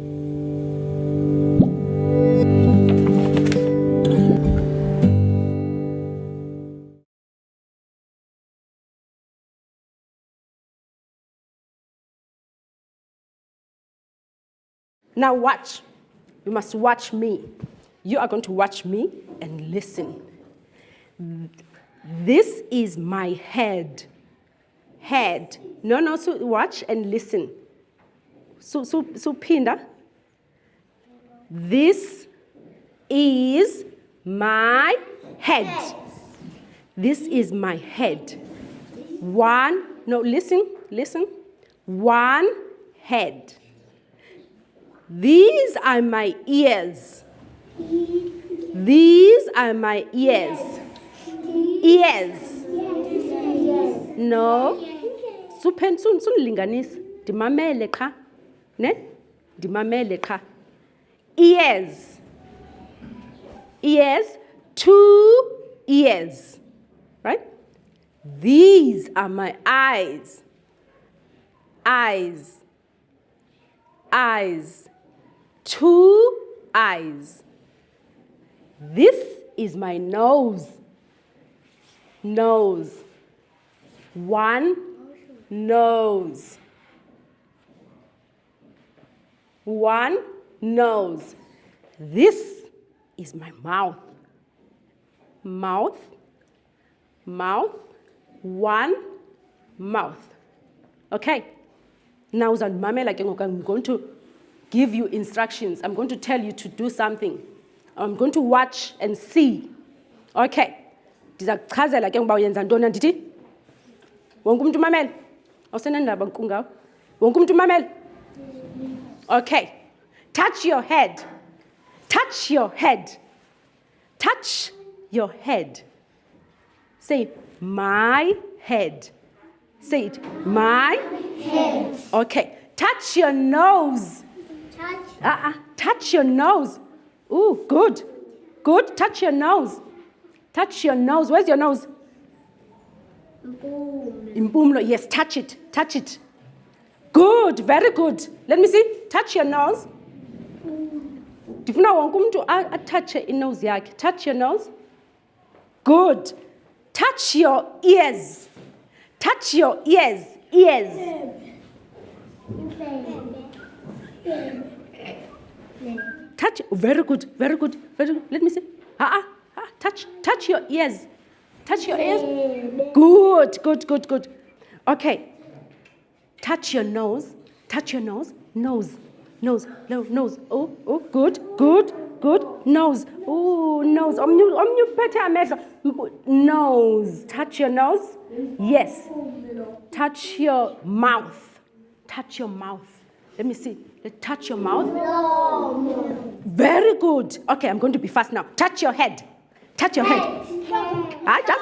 Now watch. You must watch me. You are going to watch me and listen. This is my head. Head. No, no, so watch and listen. So, so, so pinda. This is my head. This is my head. One, no, listen, listen. One head. These are my ears. These are my ears. Ears. No. Supen sun sun linganis. Ne? Dimamele ka. Ears. Ears. Two ears. Right? These are my eyes. Eyes. Eyes. Two eyes. This is my nose. Nose. One nose. One nose. This is my mouth. Mouth. Mouth. One mouth. Okay. Now, I'm going to give you instructions. I'm going to tell you to do something. I'm going to watch and see. Okay. Ndiza kuchazela ke ngoba uyenza ntoni andithi? Wonke umuntu umamele? Awusenandaba nkungawo? Wonke umuntu umamele? Okay. Touch your head. Touch your head. Touch your head. Say, my head. Say it, my Head. Okay. Touch your nose. Touch. Uh-uh. Touch your nose. Ooh, good. Good. Touch your nose. Touch your nose. Where's your nose? Impumlo. Yes, touch it. Touch it. Good. Very good. Let me see. Touch your nose. Ndifuna umuntu a- atouche inose yakhe. Touch your nose. Good. Touch your ears. Touch your ears. Ears. Touch. Very good. Very good. Very good. Let me see. Ah, ah, ah. Touch. Touch your ears. Touch your ears. Good. Good. Good. Good. Okay. Touch your nose. Touch your nose. Nose. Nose. No, nose. Oh, oh, good. Good. Good. Nose. Oh, nose. Omnyu, omnyu pete amehlo. Nose. Touch your nose. Yes. Touch your mouth. Touch your mouth. Let me see. Touch your mouth. Very good. Okay, I'm going to be fast now. Touch your head. Touch your head. I just,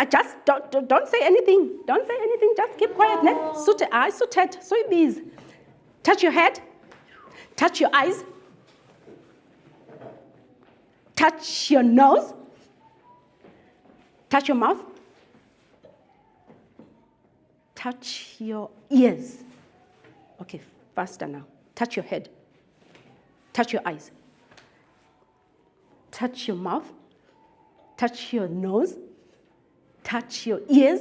I just don't, don't- say anything. Don't say anything. Just keep quiet. Ne? Sute I sutet. So bees. Touch your head. Touch your eyes. Touch your nose. Touch your mouth. Touch your ears. Okay, faster now. Touch your head. Touch your eyes. Touch your mouth. Touch your nose. Touch your ears.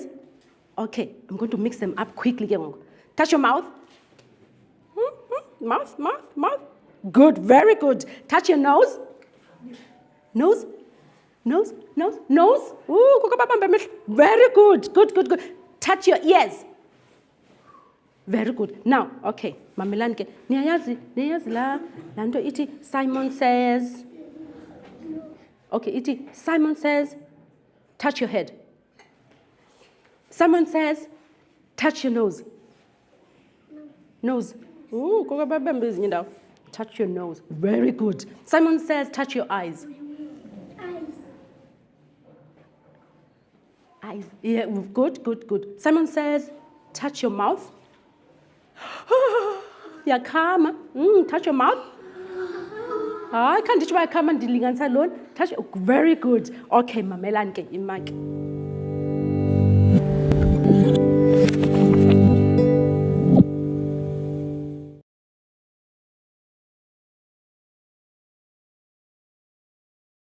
Okay, I'm going to mix them up quickly. Touch your mouth. Hmm, hmm, Mouth, mouth, mouth. Good, very good. Touch your nose. Nose. Nose, nose, nose. Ooh. Very good, good, good, good. Touch your ears. Very good. Now, okay, mamelani ke. Niyayazi, niyayazi la, ithi Simon says. Okay, iti Simon says, touch your head. Simon says, touch your nose. Nose. Ooh. Touch your nose. Very good. Simon says, touch your eyes. Eyes. Yeah, good, good, good. Simon says, touch your mouth. Yakhama. Mm, touch your mouth. hayi khandithi uba yakhama ndilinganisa loni very good okay mamelani ke imake